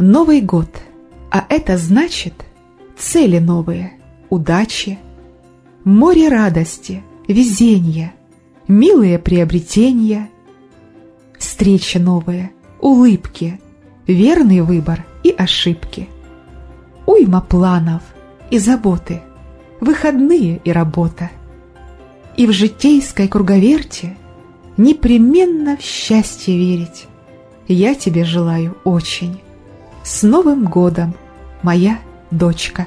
Новый год, а это значит цели новые, удачи, море радости, везения, милые приобретения, встречи новые, улыбки, верный выбор и ошибки, уйма планов и заботы, выходные и работа. И в житейской круговерте непременно в счастье верить. Я тебе желаю очень. С Новым годом, моя дочка!